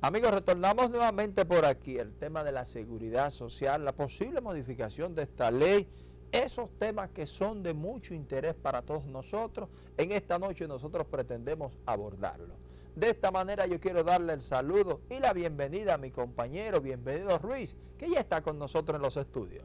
Amigos, retornamos nuevamente por aquí, el tema de la seguridad social, la posible modificación de esta ley, esos temas que son de mucho interés para todos nosotros, en esta noche nosotros pretendemos abordarlo. De esta manera yo quiero darle el saludo y la bienvenida a mi compañero, bienvenido Ruiz, que ya está con nosotros en los estudios.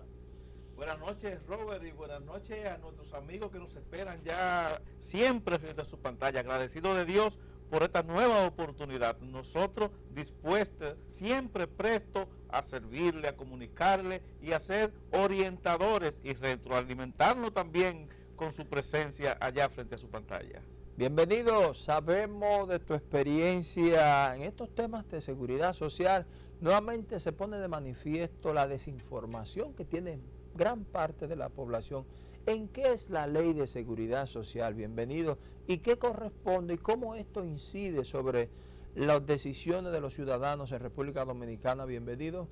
Buenas noches Robert y buenas noches a nuestros amigos que nos esperan ya siempre frente a su pantalla. Agradecido de Dios por esta nueva oportunidad. Nosotros dispuestos, siempre prestos a servirle, a comunicarle y a ser orientadores y retroalimentarnos también con su presencia allá frente a su pantalla. Bienvenido, sabemos de tu experiencia en estos temas de seguridad social. Nuevamente se pone de manifiesto la desinformación que tiene gran parte de la población ¿En qué es la ley de seguridad social? Bienvenido. ¿Y qué corresponde y cómo esto incide sobre las decisiones de los ciudadanos en República Dominicana? Bienvenido.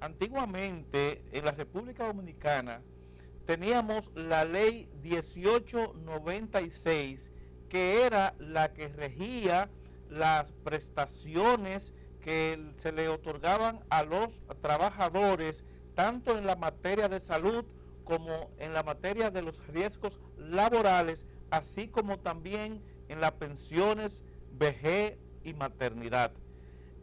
Antiguamente, en la República Dominicana, teníamos la ley 1896, que era la que regía las prestaciones que se le otorgaban a los trabajadores, tanto en la materia de salud como en la materia de los riesgos laborales, así como también en las pensiones, vejez y maternidad.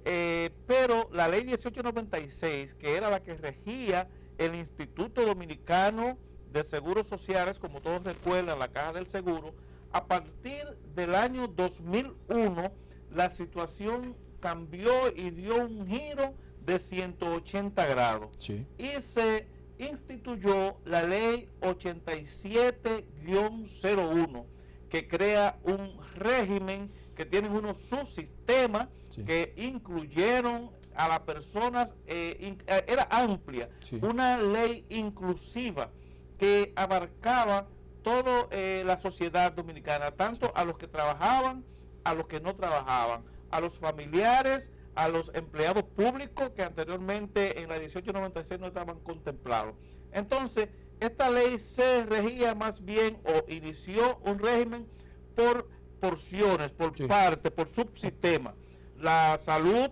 Eh, pero la ley 1896, que era la que regía el Instituto Dominicano de Seguros Sociales, como todos recuerdan, la Caja del Seguro, a partir del año 2001, la situación cambió y dio un giro de 180 grados. Y se instituyó la ley 87-01 que crea un régimen que tiene unos subsistemas que incluyeron a las personas, eh, eh, era amplia, una ley inclusiva que abarcaba toda eh, la sociedad dominicana, tanto a los que trabajaban, a los que no trabajaban, a los familiares, a los empleados públicos que anteriormente en la 1896 no estaban contemplados. Entonces, esta ley se regía más bien o inició un régimen por porciones, por parte, por subsistema. La salud,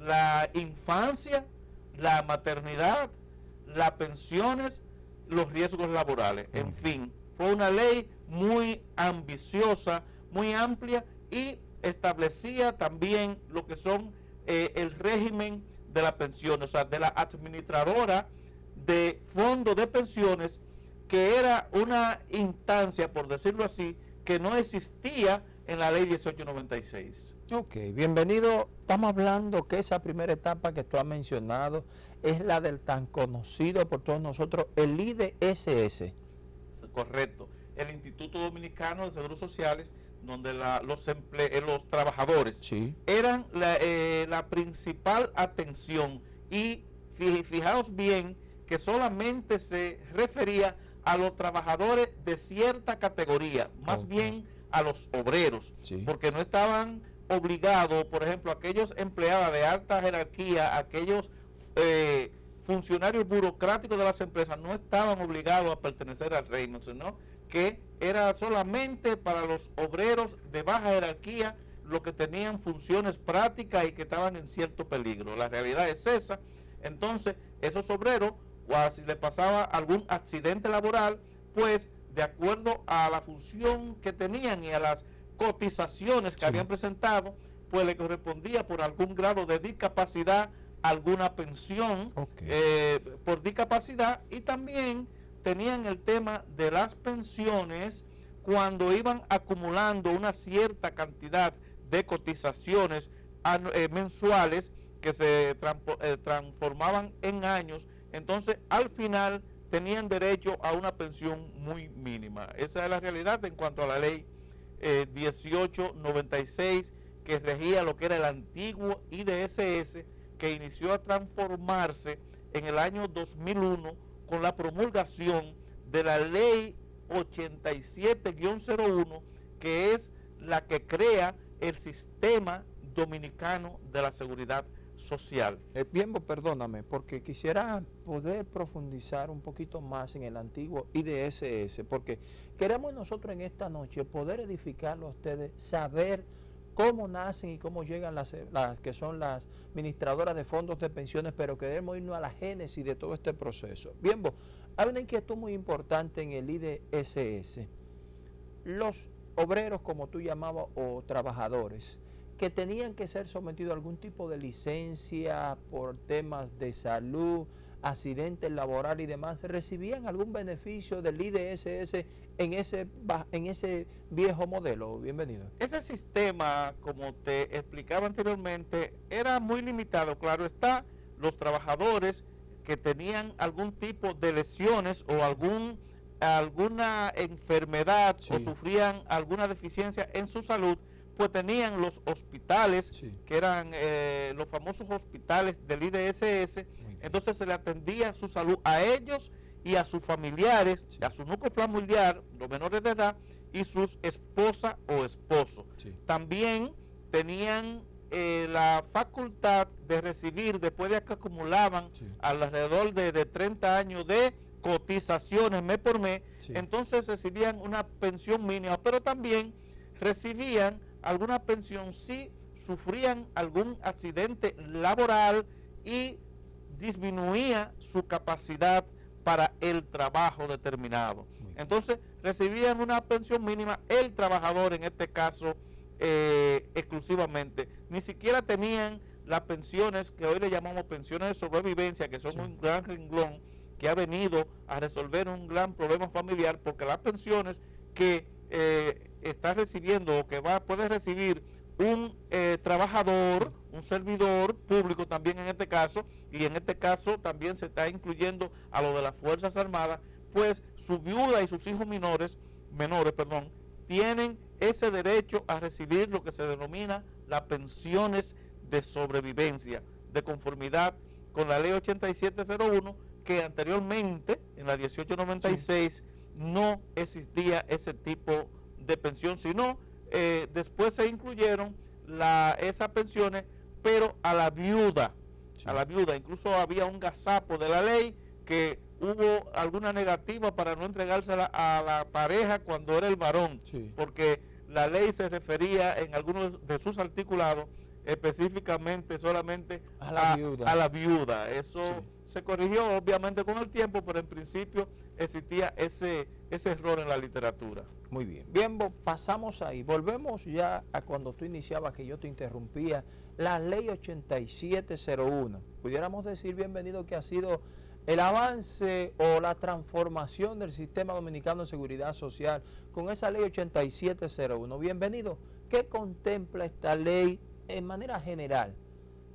la infancia, la maternidad, las pensiones, los riesgos laborales. En fin, fue una ley muy ambiciosa, muy amplia y establecía también lo que son eh, el régimen de la pensión, o sea, de la administradora de fondos de pensiones, que era una instancia, por decirlo así, que no existía en la ley 1896. Ok, bienvenido. Estamos hablando que esa primera etapa que tú has mencionado es la del tan conocido por todos nosotros, el IDSS. Correcto. El Instituto Dominicano de Seguros Sociales donde los, eh, los trabajadores eran eh, la, principal atención. Y fijaos bien que solamente se refería a los trabajadores de cierta categoría, más bien a los obreros, porque no estaban obligados, por ejemplo, aquellos empleados de alta jerarquía, aquellos eh, funcionarios burocráticos de las empresas no estaban obligados a pertenecer al reino, sino que era solamente para los obreros de baja jerarquía los que tenían funciones prácticas y que estaban en cierto peligro. La realidad es esa. Entonces, esos obreros, o si les pasaba algún accidente laboral, pues de acuerdo a la función que tenían y a las cotizaciones que habían presentado, pues le correspondía por algún grado de discapacidad alguna pensión eh, por discapacidad y también tenían el tema de las pensiones cuando iban acumulando una cierta cantidad de cotizaciones eh, mensuales que se eh, transformaban en años, entonces al final tenían derecho a una pensión muy mínima. Esa es la realidad en cuanto a la ley 1896 eh, que regía lo que era el antiguo IDSS que inició a transformarse en el año 2001 con la promulgación de la ley 87-01, que es la que crea el sistema dominicano de la seguridad social. Eh, bien, perdóname, porque quisiera poder profundizar un poquito más en el antiguo IDSS, porque queremos nosotros en esta noche poder edificarlo a ustedes, saber cómo nacen y cómo llegan las, las, que son las administradoras de fondos de pensiones, pero queremos irnos a la génesis de todo este proceso. Bien, vos, hay una inquietud muy importante en el IDSS. Los obreros, como tú llamabas, o trabajadores, que tenían que ser sometidos a algún tipo de licencia por temas de salud, accidentes laborales y demás, ¿recibían algún beneficio del IDSS en ese, en ese viejo modelo? Bienvenido. Ese sistema, como te explicaba anteriormente, era muy limitado. Claro está, los trabajadores que tenían algún tipo de lesiones o algún alguna enfermedad o sufrían alguna deficiencia en su salud, pues tenían los hospitales, que eran eh, los famosos hospitales del IDSS, entonces se le atendía su salud a ellos y a sus familiares, a su núcleo familiar, los menores de edad, y sus esposa o esposo. También tenían eh, la facultad de recibir, después de que acumulaban alrededor de, de 30 años de cotizaciones mes por mes, entonces recibían una pensión mínima, pero también recibían alguna pensión si sufrían algún accidente laboral y disminuía su capacidad para el trabajo determinado. Entonces recibían una pensión mínima el trabajador en este caso eh, exclusivamente. Ni siquiera tenían las pensiones que hoy le llamamos pensiones de sobrevivencia, que son un gran renglón que ha venido a resolver un gran problema familiar, porque las pensiones que eh, está recibiendo o que va puede recibir un eh, trabajador, un servidor público también en este caso, y en este caso también se está incluyendo a lo de las Fuerzas Armadas, pues su viuda y sus hijos menores, menores, perdón, tienen ese derecho a recibir lo que se denomina las pensiones de sobrevivencia, de conformidad con la ley 8701, que anteriormente, en la 1896, no existía ese tipo de pensión, sino eh, después se incluyeron la, esas pensiones, pero a la viuda, a la viuda. Incluso había un gazapo de la ley que hubo alguna negativa para no entregársela a la pareja cuando era el varón, porque la ley se refería en algunos de sus articulados específicamente solamente a la, viuda. A la viuda. Eso se corrigió obviamente con el tiempo, pero en principio existía ese, ese error en la literatura. Muy bien. Bien, pasamos ahí. Volvemos ya a cuando tú iniciabas, que yo te interrumpía, la ley 8701. Pudiéramos decir, bienvenido, que ha sido el avance o la transformación del sistema dominicano de seguridad social con esa ley 8701. Bienvenido. ¿Qué contempla esta ley en manera general,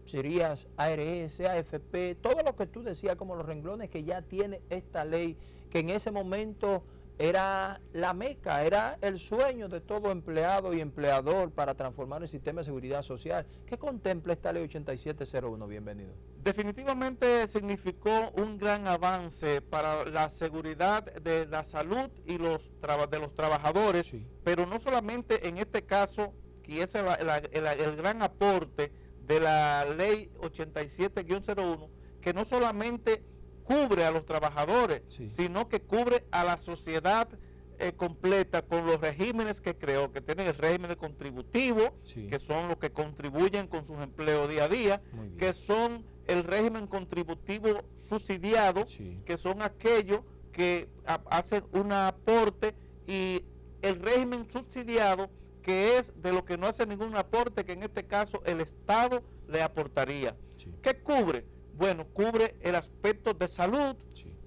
serías ARS, AFP, todo lo que tú decías como los renglones que ya tiene esta ley, que en ese momento era la meca, era el sueño de todo empleado y empleador para transformar el sistema de seguridad social. ¿Qué contempla esta ley 8701? Bienvenido. Definitivamente significó un gran avance para la seguridad de la salud y los de los trabajadores, pero no solamente en este caso ese es el, gran aporte de la ley 87-01, que no solamente cubre a los trabajadores, sino que cubre a la sociedad eh, completa con los regímenes que creó, que tienen el régimen contributivo, que son los que contribuyen con sus empleos día a día, que son el régimen contributivo subsidiado, que son aquellos que hacen un aporte y el régimen subsidiado que es de lo que no hace ningún aporte, que en este caso el Estado le aportaría. ¿Qué cubre? Bueno, cubre el aspecto de salud,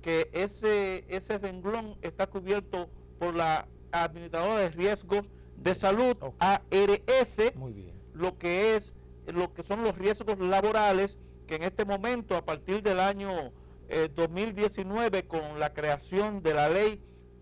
que ese, ese renglón está cubierto por la Administradora de Riesgos de Salud, ARS, Muy bien. lo que es lo que son los riesgos laborales, que en este momento, a partir del año 2019, eh, con la creación de la ley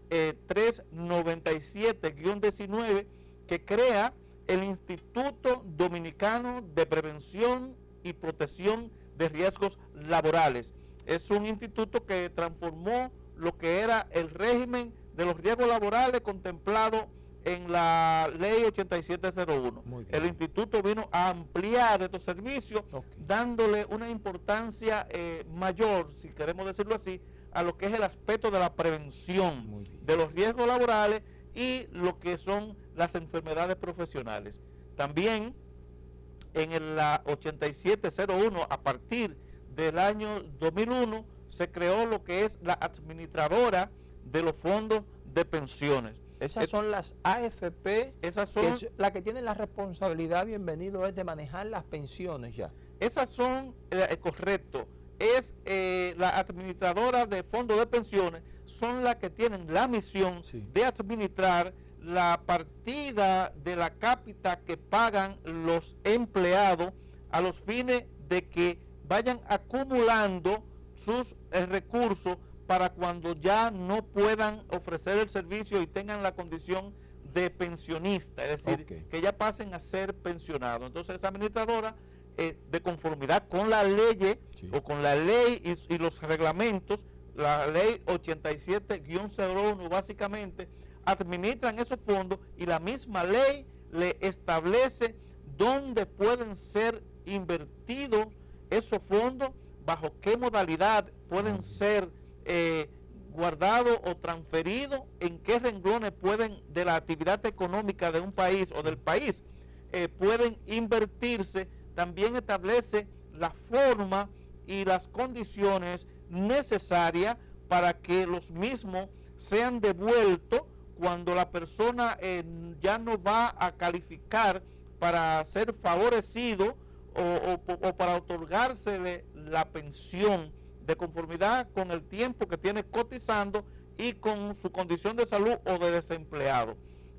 397-19, eh, que crea el Instituto Dominicano de Prevención y Protección de Riesgos Laborales. Es un instituto que transformó lo que era el régimen de los riesgos laborales contemplado en la ley 8701. El instituto vino a ampliar estos servicios, dándole una importancia eh, mayor, si queremos decirlo así, a lo que es el aspecto de la prevención de los riesgos laborales y lo que son las enfermedades profesionales. También en la 8701, a partir del año 2001, se creó lo que es la administradora de los fondos de pensiones. Esas son las AFP, esas son las que tienen la responsabilidad, bienvenido, es de manejar las pensiones ya. Esas son, eh, correcto, es eh, la administradora de fondos de pensiones, son las que tienen la misión de administrar la partida de la cápita que pagan los empleados a los fines de que vayan acumulando sus eh, recursos para cuando ya no puedan ofrecer el servicio y tengan la condición de pensionista, es decir, que ya pasen a ser pensionados. Entonces esa administradora, eh, de conformidad con la ley o con la ley y, y los reglamentos, la ley 87-01 básicamente, administran esos fondos y la misma ley le establece dónde pueden ser invertidos esos fondos, bajo qué modalidad pueden ser eh, guardados o transferidos, en qué renglones pueden, de la actividad económica de un país o del país, eh, pueden invertirse, también establece la forma y las condiciones necesarias para que los mismos sean devueltos cuando la persona eh, ya no va a calificar para ser favorecido o, para otorgársele la pensión de conformidad con el tiempo que tiene cotizando y con su condición de salud o de desempleado.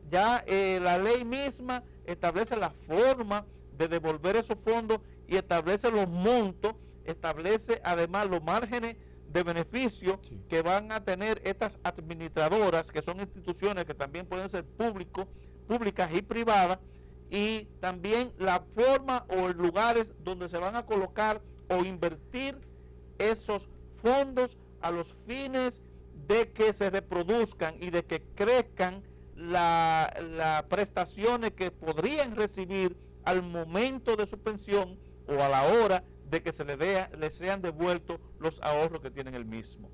Ya eh, la ley misma establece la forma de devolver esos fondos y establece los montos, establece además los márgenes de beneficio que van a tener estas administradoras, que son instituciones que también pueden ser públicos, públicas y privadas, y también la forma o lugares donde se van a colocar o invertir esos fondos a los fines de que se reproduzcan y de que crezcan las prestaciones que podrían recibir al momento de su pensión o a la hora de que se le, le sean devueltos los ahorros que tienen el mismo.